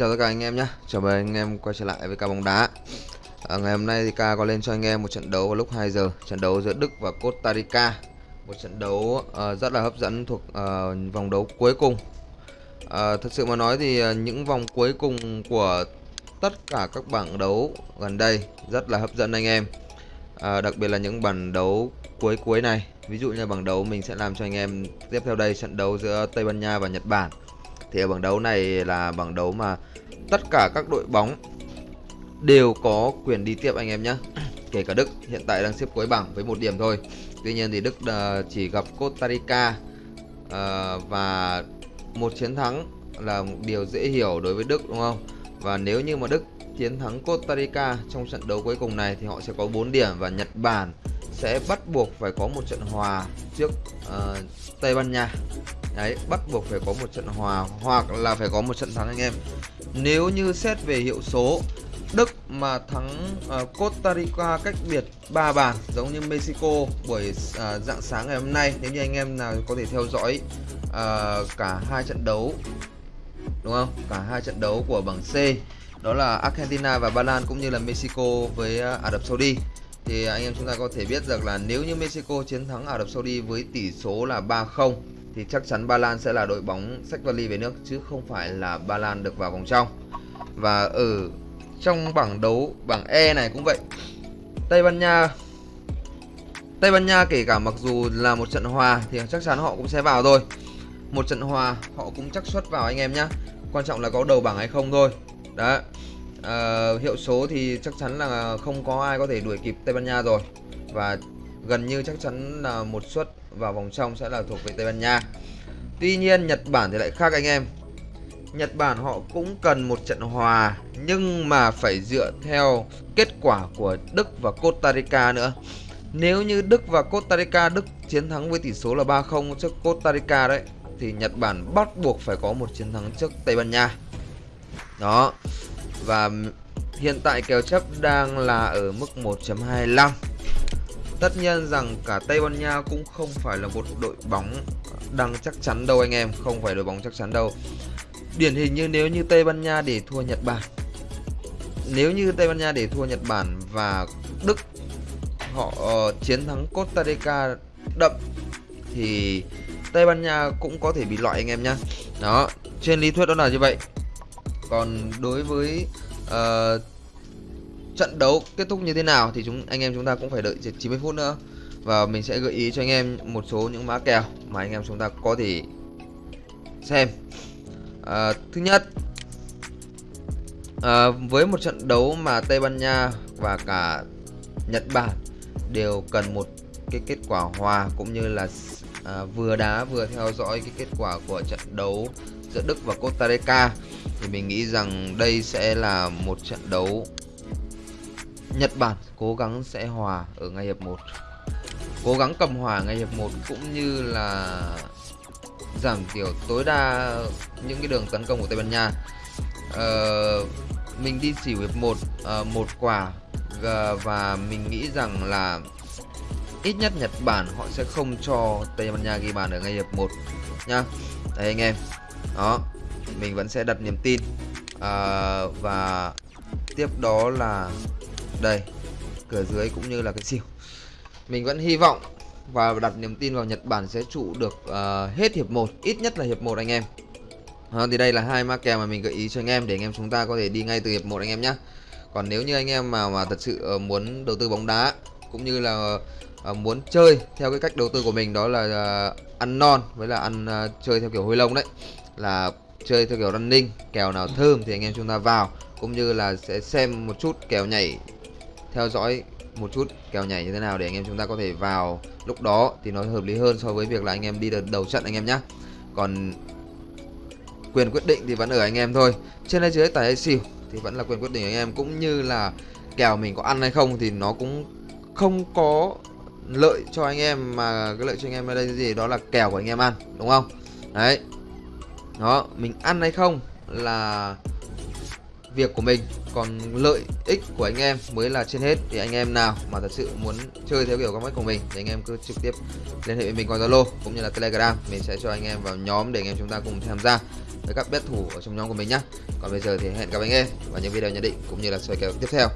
chào tất cả anh em nhé. Chào mừng anh em quay trở lại với ca bóng đá. À, Ngày hôm nay thì ca có lên cho anh em một trận đấu vào lúc 2 giờ. Trận đấu giữa Đức và Costa Rica. Một trận đấu uh, rất là hấp dẫn thuộc uh, vòng đấu cuối cùng. Uh, Thật sự mà nói thì uh, những vòng cuối cùng của tất cả các bảng đấu gần đây rất là hấp dẫn anh em. Uh, Đặc biệt là những bảng đấu cuối cuối này. Ví dụ như bảng đấu mình sẽ làm cho anh em tiếp theo đây trận đấu giữa Tây Ban Nha và Nhật Bản thì ở bảng đấu này là bảng đấu mà tất cả các đội bóng đều có quyền đi tiếp anh em nhé kể cả Đức, hiện tại đang xếp cuối bảng với một điểm thôi. Tuy nhiên thì Đức ờ, chỉ gặp Costa Rica ờ, và một chiến thắng là một điều dễ hiểu đối với Đức, đúng không? Và nếu như mà Đức chiến thắng Costa Rica trong trận đấu cuối cùng này thì họ sẽ có 4 điểm và Nhật Bản sẽ bắt buộc phải có một trận hòa trước uh, Tây Ban Nha Đấy, bắt buộc phải có một trận hòa hoặc là phải có một trận thắng anh em. Nếu như xét về hiệu số, Đức mà thắng uh, Costa Rica cách biệt 3 bàn giống như Mexico buổi uh, dạng sáng ngày hôm nay nếu như anh em nào có thể theo dõi uh, cả hai trận đấu đúng không? Cả hai trận đấu của bảng C đó là Argentina và Ba Lan cũng như là Mexico với uh, Ả Rập Saudi thì anh em chúng ta có thể biết được là nếu như Mexico chiến thắng Ả Rập Saudi với tỷ số là 3-0 thì chắc chắn Ba Lan sẽ là đội bóng sách vali về nước, chứ không phải là Ba Lan được vào vòng trong. Và ở trong bảng đấu, bảng E này cũng vậy. Tây Ban Nha, Tây Ban Nha kể cả mặc dù là một trận hòa thì chắc chắn họ cũng sẽ vào thôi. Một trận hòa họ cũng chắc suất vào anh em nhá. Quan trọng là có đầu bảng hay không thôi. Đó. À, hiệu số thì chắc chắn là không có ai có thể đuổi kịp Tây Ban Nha rồi. Và gần như chắc chắn là một suất vào vòng trong sẽ là thuộc về Tây Ban Nha. Tuy nhiên Nhật Bản thì lại khác anh em. Nhật Bản họ cũng cần một trận hòa nhưng mà phải dựa theo kết quả của Đức và Costa Rica nữa. Nếu như Đức và Costa Rica Đức chiến thắng với tỷ số là 3-0 trước Costa Rica đấy thì Nhật Bản bắt buộc phải có một chiến thắng trước Tây Ban Nha. Đó. Và hiện tại kèo chấp đang là ở mức 1.25 Tất nhiên rằng cả Tây Ban Nha cũng không phải là một đội bóng đang chắc chắn đâu anh em, không phải đội bóng chắc chắn đâu. Điển hình như nếu như Tây Ban Nha để thua Nhật Bản. Nếu như Tây Ban Nha để thua Nhật Bản và Đức họ uh, chiến thắng Costa Rica đậm thì Tây Ban Nha cũng có thể bị loại anh em nhá. Đó, trên lý thuyết đó là như vậy. Còn đối với uh, trận đấu kết thúc như thế nào thì chúng anh em chúng ta cũng phải đợi 90 phút nữa. Và mình sẽ gợi ý cho anh em một số những mã kèo mà anh em chúng ta có thể xem. À, thứ nhất à, với một trận đấu mà Tây Ban Nha và cả Nhật Bản đều cần một cái kết quả hòa cũng như là à, vừa đá vừa theo dõi cái kết quả của trận đấu giữa Đức và Costa Rica thì mình nghĩ rằng đây sẽ là một trận đấu Nhật Bản cố gắng sẽ hòa ở ngay hiệp 1 Cố gắng cầm hòa ngay hiệp 1 cũng như là giảm thiểu tối đa những cái đường tấn công của Tây Ban Nha. Ờ, Mình đi xỉu hiệp 1 uh, ờ, một quả và mình nghĩ rằng là ít nhất Nhật Bản họ sẽ không cho Tây Ban Nha ghi bàn ở ngay hiệp 1 nha. Đấy anh em. Đó. Mình vẫn sẽ đặt niềm tin. À, Và tiếp đó là đây cửa dưới cũng như là cái siêu mình vẫn hy vọng và đặt niềm tin vào Nhật Bản sẽ trụ được uh, hết hiệp 1 ít nhất là hiệp 1 anh em. À, thì đây là hai ma kèo mà mình gợi ý cho anh em để anh em chúng ta có thể đi ngay từ hiệp 1 anh em nhé còn nếu như anh em mà mà thật sự uh, muốn đầu tư bóng đá cũng như là uh, muốn chơi theo cái cách đầu tư của mình đó là uh, ăn non với là ăn uh, chơi theo kiểu hôi lông đấy là chơi theo kiểu running kèo nào thơm thì anh em chúng ta vào cũng như là sẽ xem một chút kèo nhảy theo dõi một chút kèo nhảy như thế nào để anh em chúng ta có thể vào lúc đó thì nó hợp lý hơn so với việc là anh em đi đầu trận anh em nhé còn quyền quyết định thì vẫn ở anh em thôi. Trên hay dưới tài hay xỉu thì vẫn là quyền quyết định anh em cũng như là kèo mình có ăn hay không thì nó cũng không có lợi cho anh em mà cái lợi cho anh em ở đây gì? Đó là kèo của anh em ăn đúng không? Đấy đó, mình ăn hay không là việc của mình. Còn lợi ích của anh em mới là trên hết. Thì anh em nào mà thật sự muốn chơi theo kiểu cách của mình thì anh em cứ trực tiếp liên hệ với mình qua Zalo cũng như là Telegram. Mình sẽ cho anh em vào nhóm để anh em chúng ta cùng tham gia với các bet thủ ở trong nhóm của mình nhé còn bây giờ thì hẹn gặp anh em vào những video nhận định cũng như là soi kèo tiếp theo.